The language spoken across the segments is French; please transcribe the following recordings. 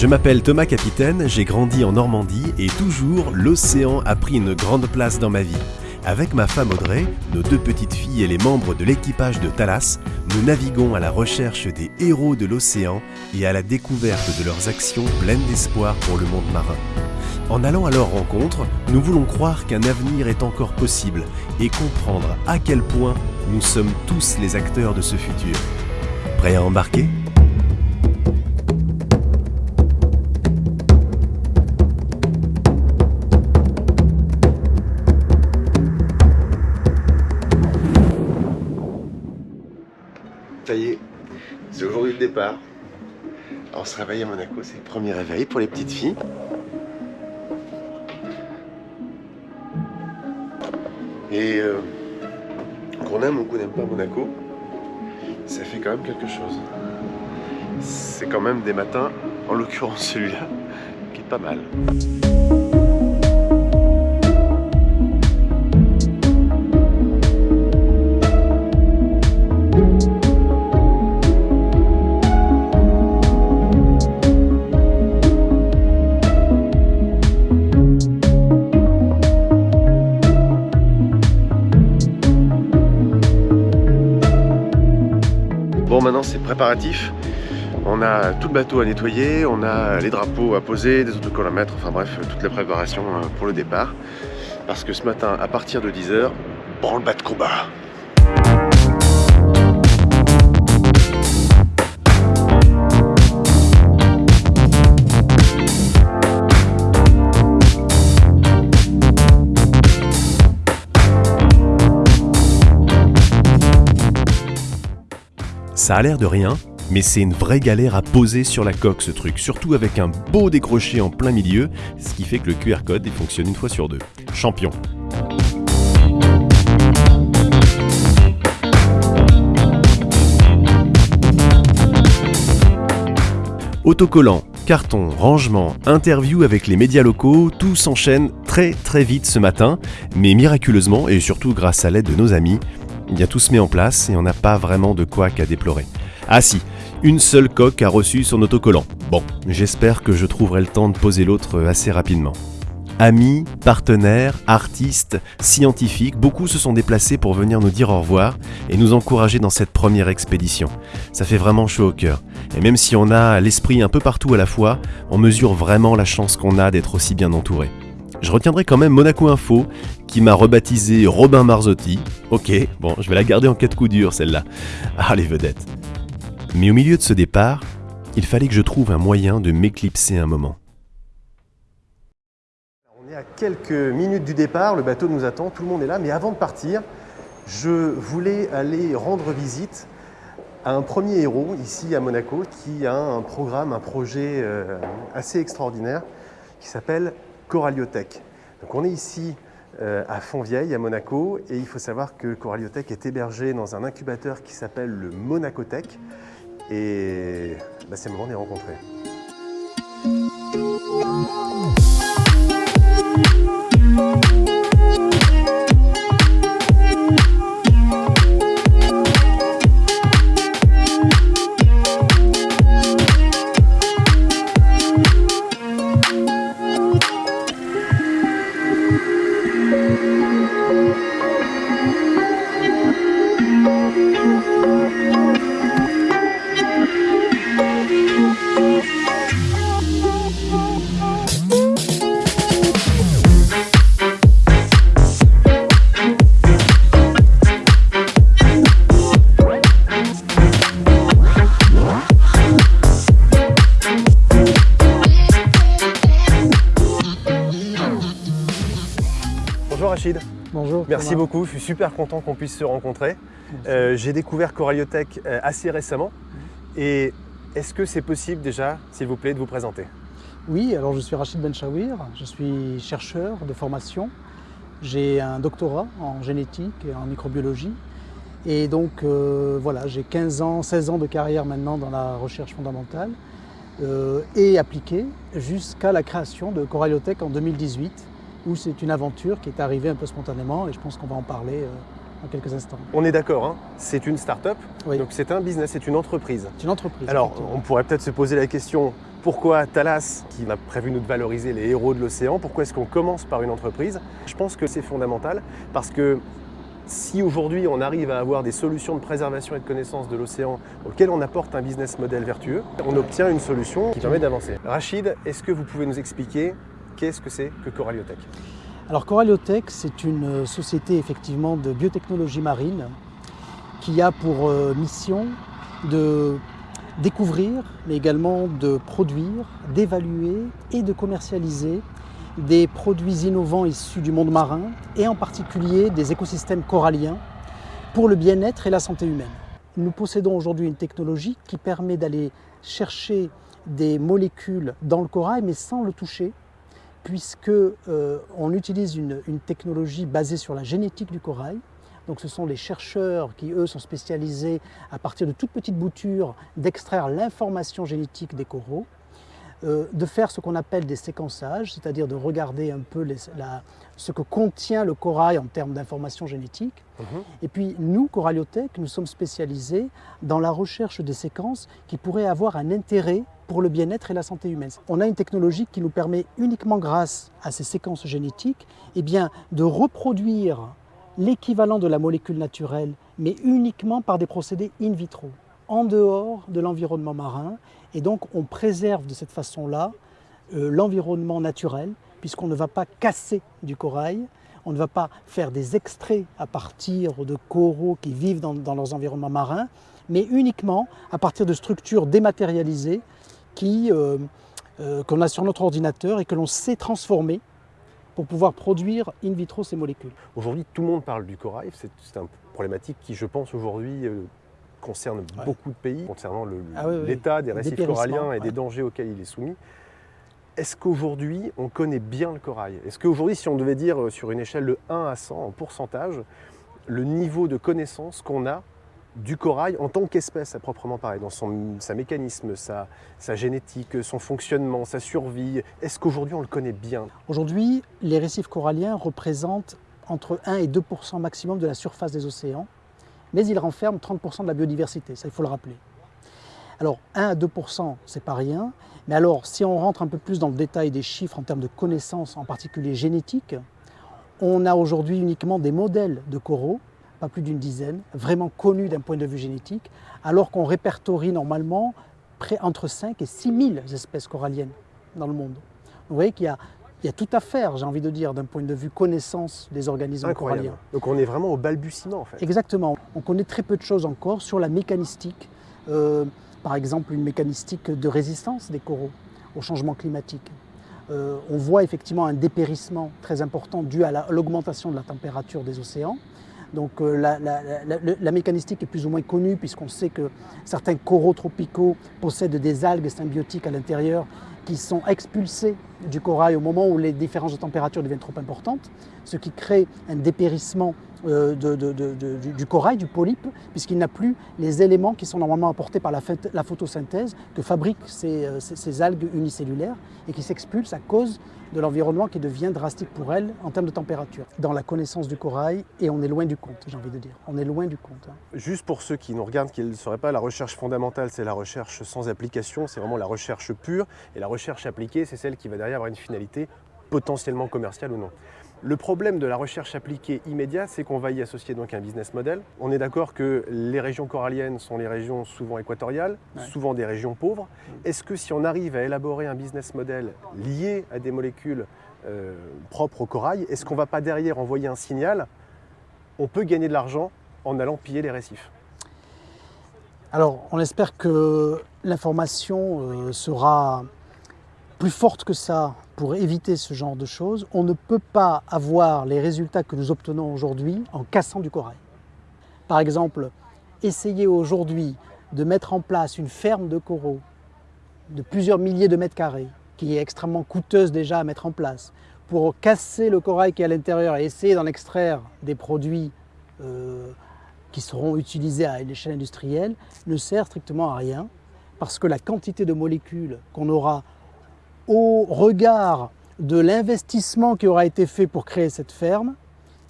Je m'appelle Thomas Capitaine, j'ai grandi en Normandie et toujours l'océan a pris une grande place dans ma vie. Avec ma femme Audrey, nos deux petites filles et les membres de l'équipage de Thalas, nous naviguons à la recherche des héros de l'océan et à la découverte de leurs actions pleines d'espoir pour le monde marin. En allant à leur rencontre, nous voulons croire qu'un avenir est encore possible et comprendre à quel point nous sommes tous les acteurs de ce futur. Prêts à embarquer? On se réveille à Monaco, c'est le premier réveil pour les petites filles. Et euh, qu'on aime ou qu'on n'aime pas Monaco, ça fait quand même quelque chose. C'est quand même des matins, en l'occurrence celui-là, qui est pas mal. On a tout le bateau à nettoyer, on a les drapeaux à poser, des autocollants à mettre, enfin bref, toutes les préparations euh, pour le départ. Parce que ce matin, à partir de 10h, branle-bas de combat. Ça a l'air de rien, mais c'est une vraie galère à poser sur la coque ce truc, surtout avec un beau décroché en plein milieu, ce qui fait que le QR code fonctionne une fois sur deux. Champion. Autocollant, carton, rangement, interview avec les médias locaux, tout s'enchaîne très très vite ce matin, mais miraculeusement et surtout grâce à l'aide de nos amis, eh bien tout se met en place et on n'a pas vraiment de quoi qu'à déplorer. Ah si, une seule coque a reçu son autocollant. Bon, j'espère que je trouverai le temps de poser l'autre assez rapidement. Amis, partenaires, artistes, scientifiques, beaucoup se sont déplacés pour venir nous dire au revoir et nous encourager dans cette première expédition. Ça fait vraiment chaud au cœur. Et même si on a l'esprit un peu partout à la fois, on mesure vraiment la chance qu'on a d'être aussi bien entouré. Je retiendrai quand même Monaco Info, qui m'a rebaptisé Robin Marzotti. Ok, bon, je vais la garder en cas de coup dur celle-là. Ah, les vedettes. Mais au milieu de ce départ, il fallait que je trouve un moyen de m'éclipser un moment. On est à quelques minutes du départ, le bateau nous attend, tout le monde est là, mais avant de partir, je voulais aller rendre visite à un premier héros ici à Monaco qui a un programme, un projet euh, assez extraordinaire qui s'appelle Coralliotech. Donc on est ici euh, à Fontvieille, à Monaco, et il faut savoir que Coralliotech est hébergé dans un incubateur qui s'appelle le Monacotech, et bah, c'est le moment les rencontrer. Merci beaucoup, je suis super content qu'on puisse se rencontrer. Euh, J'ai découvert Coralliotech euh, assez récemment. Et est-ce que c'est possible déjà, s'il vous plaît, de vous présenter? Oui, alors je suis Rachid Benchawir, je suis chercheur de formation. J'ai un doctorat en génétique et en microbiologie. Et donc euh, voilà, j'ai 15 ans, 16 ans de carrière maintenant dans la recherche fondamentale euh, et appliquée jusqu'à la création de Coralliotech en 2018 où c'est une aventure qui est arrivée un peu spontanément et je pense qu'on va en parler euh, dans quelques instants. On est d'accord, hein c'est une start-up, Oui. donc c'est un business, c'est une entreprise. C'est une entreprise. Alors, on pourrait peut-être se poser la question Pourquoi Thalas, qui a prévu nous de valoriser les héros de l'océan, pourquoi est-ce qu'on commence par une entreprise? Je pense que c'est fondamental parce que si aujourd'hui on arrive à avoir des solutions de préservation et de connaissance de l'océan auxquelles on apporte un business model vertueux, on obtient une solution qui permet d'avancer. Rachid, est-ce que vous pouvez nous expliquer qu'est-ce que c'est que Coraliotech Alors Coraliotech, c'est une société effectivement de biotechnologie marine qui a pour euh, mission de découvrir, mais également de produire, d'évaluer et de commercialiser des produits innovants issus du monde marin et en particulier des écosystèmes coralliens pour le bien-être et la santé humaine. Nous possédons aujourd'hui une technologie qui permet d'aller chercher des molécules dans le corail mais sans le toucher puisque euh, on utilise une, une technologie basée sur la génétique du corail. Donc ce sont les chercheurs qui, eux, sont spécialisés à partir de toutes petites boutures d'extraire l'information génétique des coraux euh, de faire ce qu'on appelle des séquençages, c'est-à-dire de regarder un peu ce que contient le corail en termes d'informations génétiques. Mhm. Et puis nous, Coraliotech, nous sommes spécialisés dans la recherche des séquences qui pourraient avoir un intérêt pour le bien-être et la santé humaine. On a une technologie qui nous permet uniquement grâce à ces séquences génétiques eh bien, de reproduire l'équivalent de la molécule naturelle, mais uniquement par des procédés in vitro en dehors de l'environnement marin. Et donc on préserve de cette façon-là euh, l'environnement naturel, puisqu'on ne va pas casser du corail, on ne va pas faire des extraits à partir de coraux qui vivent dans, leurs environnements marins, mais uniquement à partir de structures dématérialisées euh, euh, qu'on a sur notre ordinateur et que l'on sait transformer pour pouvoir produire in vitro ces molécules. Aujourd'hui, tout le monde parle du corail. C'est une problématique qui, je pense, aujourd'hui concerne beaucoup de pays, concernant ah l'état des récifs coralliens et des dangers auxquels il est soumis. Est-ce qu'aujourd'hui, on connaît bien le corail? Est-ce qu'aujourd'hui, si on devait dire euh, sur une échelle de 1 à 100 en pourcentage, le niveau de connaissance qu'on a du corail en tant qu'espèce à proprement parler, dans son, sa mécanisme, sa, sa génétique, son fonctionnement, sa survie, est-ce qu'aujourd'hui on le connaît bien? Aujourd'hui, les récifs coralliens représentent entre 1 et 2% maximum de la surface des océans mais il renferme 30% de la biodiversité, ça il faut le rappeler. Alors 1 à 2%, c'est pas rien, mais alors si on rentre un peu plus dans le détail des chiffres en termes de connaissances, en particulier génétiques, on a aujourd'hui uniquement des modèles de coraux, pas plus d'une dizaine, vraiment connus d'un point de vue génétique, alors qu'on répertorie normalement près entre 5 et 6 000 espèces coralliennes dans le monde. Vous voyez qu'il y a il y a tout à faire, j'ai envie de dire, d'un point de vue connaissance des organismes coralliens. Donc on est vraiment au balbutiement en fait. Exactement. On connaît très peu de choses encore sur la mécanistique. Euh, par exemple, une mécanistique de résistance des coraux au changement climatique. Euh, on voit effectivement un dépérissement très important dû à l'augmentation de la température des océans. Donc euh, la, la, mécanistique est plus ou moins connue puisqu'on sait que certains coraux tropicaux possèdent des algues symbiotiques à l'intérieur qui sont expulsés du corail au moment où les différences de température deviennent trop importantes, ce qui crée un dépérissement euh, du, corail, du polype, puisqu'il n'a plus les éléments qui sont normalement apportés par la, photosynthèse que fabriquent euh, ces, algues unicellulaires et qui s'expulsent à cause de l'environnement qui devient drastique pour elles en termes de température. Dans la connaissance du corail, et on est loin du compte, j'ai envie de dire. On est loin du compte. Hein. Juste pour ceux qui nous regardent, qui ne sauraient pas, la recherche fondamentale, c'est la recherche sans application, c'est vraiment la recherche pure, et la recherche appliquée, c'est celle qui va derrière avoir une finalité potentiellement commerciale ou non. Le problème de la recherche appliquée immédiate, c'est qu'on va y associer donc un business model. On est d'accord que les régions coralliennes sont les régions souvent équatoriales, souvent des régions pauvres. Est-ce que si on arrive à élaborer un business model lié à des molécules euh, propres au corail, est-ce qu'on ne va pas derrière envoyer un signal On peut gagner de l'argent en allant piller les récifs? Alors, on espère que l'information euh, sera plus forte que ça pour éviter ce genre de choses, on ne peut pas avoir les résultats que nous obtenons aujourd'hui en cassant du corail. Par exemple, essayer aujourd'hui de mettre en place une ferme de coraux de plusieurs milliers de mètres carrés, qui est extrêmement coûteuse déjà à mettre en place, pour casser le corail qui est à l'intérieur et essayer d'en extraire des produits euh, qui seront utilisés à l'échelle industrielle, ne sert strictement à rien, parce que la quantité de molécules qu'on aura au regard de l'investissement qui aura été fait pour créer cette ferme,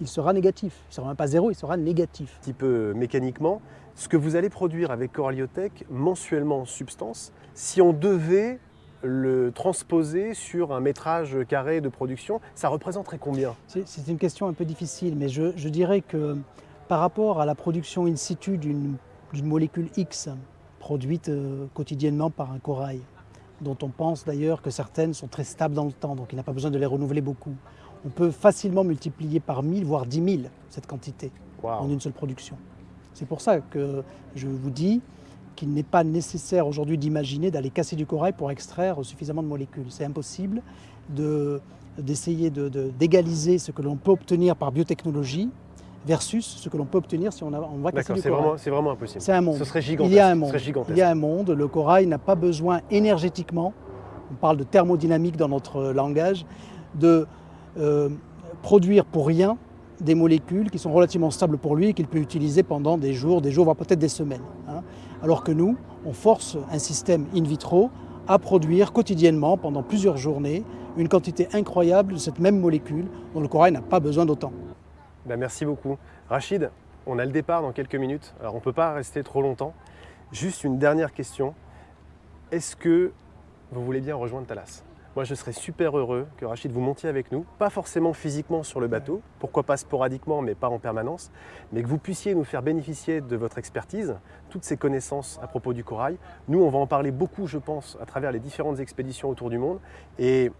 il sera négatif. Il ne sera même pas zéro, il sera négatif. Un petit peu mécaniquement, ce que vous allez produire avec Coraliotech mensuellement en substance, si on devait le transposer sur un métrage carré de production, ça représenterait combien? C'est une question un peu difficile, mais je, je, dirais que par rapport à la production in situ d'une molécule X produite euh, quotidiennement par un corail, dont on pense d'ailleurs que certaines sont très stables dans le temps, donc il n'y a pas besoin de les renouveler beaucoup. On peut facilement multiplier par 1000, voire 10 000 cette quantité wow. en une seule production. C'est pour ça que je vous dis qu'il n'est pas nécessaire aujourd'hui d'imaginer d'aller casser du corail pour extraire suffisamment de molécules. C'est impossible d'essayer de, d'égaliser de, ce que l'on peut obtenir par biotechnologie versus ce que l'on peut obtenir si on, a, on va casser du corail. C'est vraiment, impossible. C'est un monde. Ce serait gigantesque. Il y a un monde. gigantesque. Il y a un monde. Le corail n'a pas besoin énergétiquement, on parle de thermodynamique dans notre langage, de euh, produire pour rien des molécules qui sont relativement stables pour lui et qu'il peut utiliser pendant des jours, des jours, voire peut-être des semaines. Hein. Alors que nous, on force un système in vitro à produire quotidiennement, pendant plusieurs journées, une quantité incroyable de cette même molécule dont le corail n'a pas besoin d'autant. Ben merci beaucoup. Rachid, on a le départ dans quelques minutes, alors on ne peut pas rester trop longtemps. Juste une dernière question. Est-ce que vous voulez bien rejoindre Thalas moi, je serais super heureux que Rachid vous montiez avec nous, pas forcément physiquement sur le bateau, pourquoi pas sporadiquement, mais pas en permanence, mais que vous puissiez nous faire bénéficier de votre expertise, toutes ces connaissances à propos du corail. Nous, on va en parler beaucoup, je pense, à travers les différentes expéditions autour du monde, et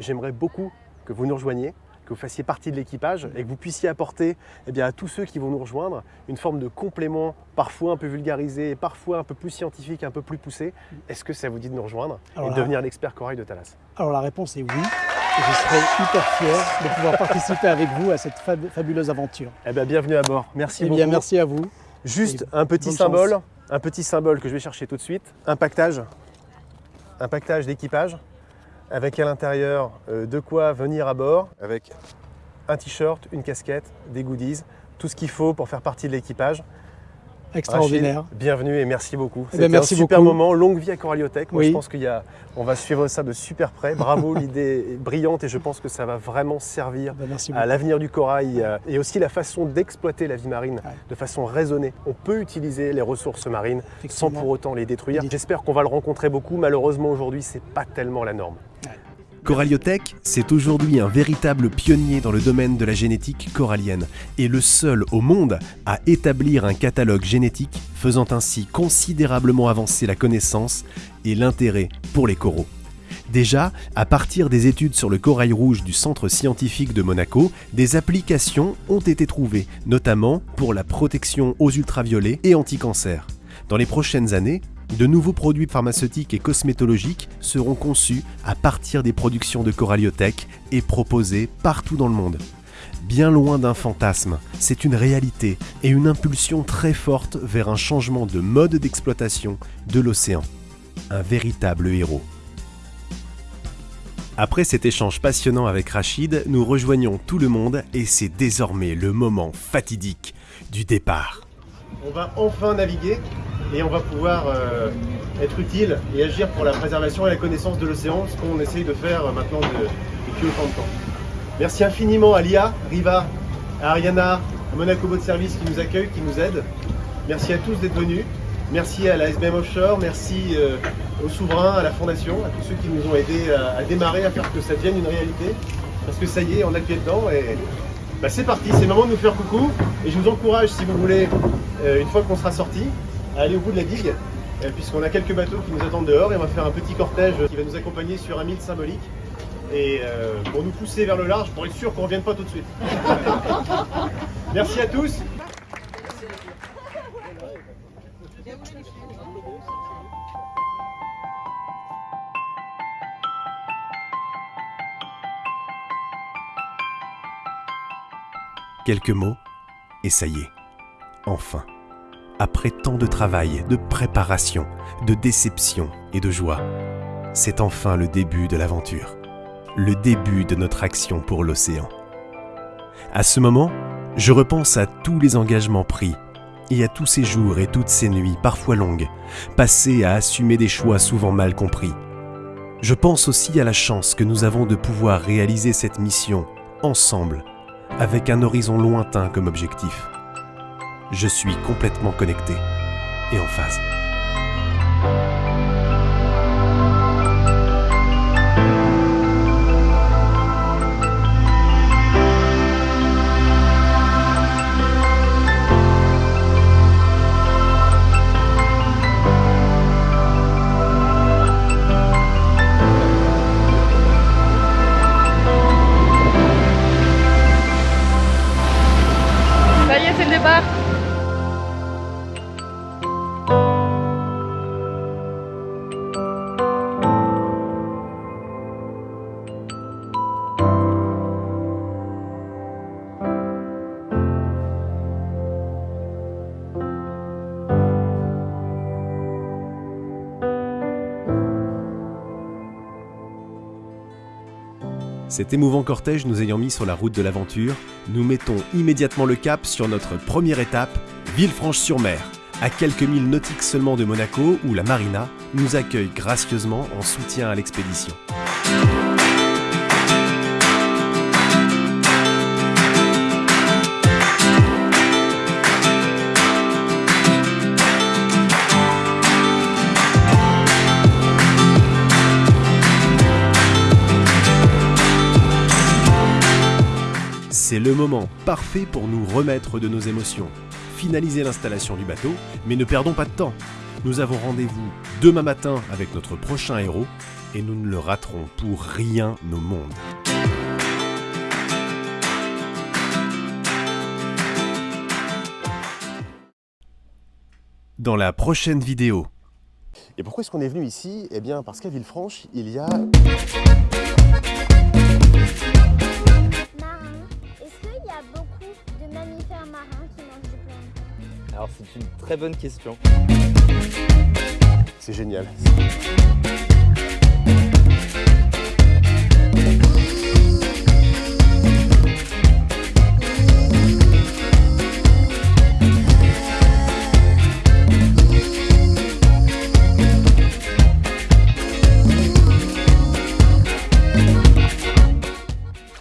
j'aimerais beaucoup que vous nous rejoigniez, que vous fassiez partie de l'équipage et que vous puissiez apporter eh bien, à tous ceux qui vont nous rejoindre une forme de complément, parfois un peu vulgarisé, parfois un peu plus scientifique, un peu plus poussé. Est-ce que ça vous dit de nous rejoindre alors et de devenir l'expert corail de Thalas Alors la réponse est oui. Et je serai hyper fier de pouvoir participer avec vous à cette fabuleuse aventure. Eh bien, bienvenue à bord. Merci eh beaucoup. Bien, merci à vous. Juste un petit symbole, un petit symbole que je vais chercher tout de suite. Un pactage, un pactage d'équipage avec à l'intérieur euh, de quoi venir à bord, avec un t-shirt, une casquette, des goodies, tout ce qu'il faut pour faire partie de l'équipage. Extraordinaire. Rachid, bienvenue et merci beaucoup. Eh C'était un super beaucoup. moment, longue vie à Coraliotech. Moi, oui. je pense qu'on va suivre ça de super près. Bravo, l'idée est brillante et je pense que ça va vraiment servir ben, à l'avenir du corail et aussi la façon d'exploiter la vie marine ouais. de façon raisonnée. On peut utiliser les ressources marines sans pour autant les détruire. J'espère qu'on va le rencontrer beaucoup. Malheureusement, aujourd'hui, c'est pas tellement la norme. Ouais. Coraliotech, c'est aujourd'hui un véritable pionnier dans le domaine de la génétique corallienne et le seul au monde à établir un catalogue génétique faisant ainsi considérablement avancer la connaissance et l'intérêt pour les coraux. Déjà, à partir des études sur le corail rouge du Centre scientifique de Monaco, des applications ont été trouvées, notamment pour la protection aux ultraviolets et anti-cancer. Dans les prochaines années, de nouveaux produits pharmaceutiques et cosmétologiques seront conçus à partir des productions de Coraliotech et proposés partout dans le monde. Bien loin d'un fantasme, c'est une réalité et une impulsion très forte vers un changement de mode d'exploitation de l'océan. Un véritable héros. Après cet échange passionnant avec Rachid, nous rejoignons tout le monde et c'est désormais le moment fatidique du départ. On va enfin naviguer et on va pouvoir euh, être utile et agir pour la préservation et la connaissance de l'océan, ce qu'on essaye de faire maintenant depuis autant de temps. Merci infiniment à Lia, Riva, à Ariana, à Monaco Boat Service qui nous accueille, qui nous aide. Merci à tous d'être venus. Merci à la SBM Offshore, merci euh, aux souverains, à la Fondation, à tous ceux qui nous ont aidés à, démarrer, à faire que ça devienne une réalité. Parce que ça y est, on a pied dedans et bah, c'est parti, c'est le moment de nous faire coucou. Et je vous encourage, si vous voulez, euh, une fois qu'on sera sorti, à aller au bout de la digue, euh, puisqu'on a quelques bateaux qui nous attendent dehors et on va faire un petit cortège qui va nous accompagner sur un mille symbolique. Et euh, pour nous pousser vers le large, pour être sûr qu'on ne revienne pas tout de suite. Merci à tous. Quelques mots, et ça y est, enfin. Après tant de travail, de préparation, de déception et de joie, c'est enfin le début de l'aventure. Le début de notre action pour l'océan. À ce moment, je repense à tous les engagements pris et à tous ces jours et toutes ces nuits, parfois longues, passées à assumer des choix souvent mal compris. Je pense aussi à la chance que nous avons de pouvoir réaliser cette mission ensemble avec un horizon lointain comme objectif. Je suis complètement connecté et en phase. Cet émouvant cortège nous ayant mis sur la route de l'aventure, nous mettons immédiatement le cap sur notre première étape, Villefranche-sur-Mer, à quelques milles nautiques seulement de Monaco, où la marina nous accueille gracieusement en soutien à l'expédition. Le moment parfait pour nous remettre de nos émotions, finaliser l'installation du bateau, mais ne perdons pas de temps. Nous avons rendez-vous demain matin avec notre prochain héros et nous ne le raterons pour rien au monde. Dans la prochaine vidéo, Et pourquoi est-ce qu'on est venu ici? Eh bien parce qu'à Villefranche, il y a très bonne question. C'est génial.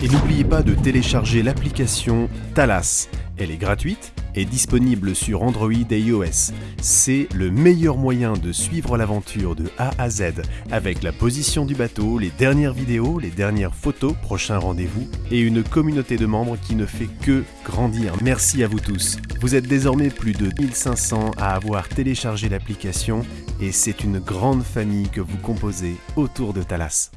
Et n'oubliez pas de télécharger l'application Thalas. Elle est gratuite et disponible sur Android et iOS. C'est le meilleur moyen de suivre l'aventure de A à Z avec la position du bateau, les dernières vidéos, les dernières photos, prochains rendez-vous et une communauté de membres qui ne fait que grandir. Merci à vous tous. Vous êtes désormais plus de 1500 à avoir téléchargé l'application et c'est une grande famille que vous composez autour de Thalas.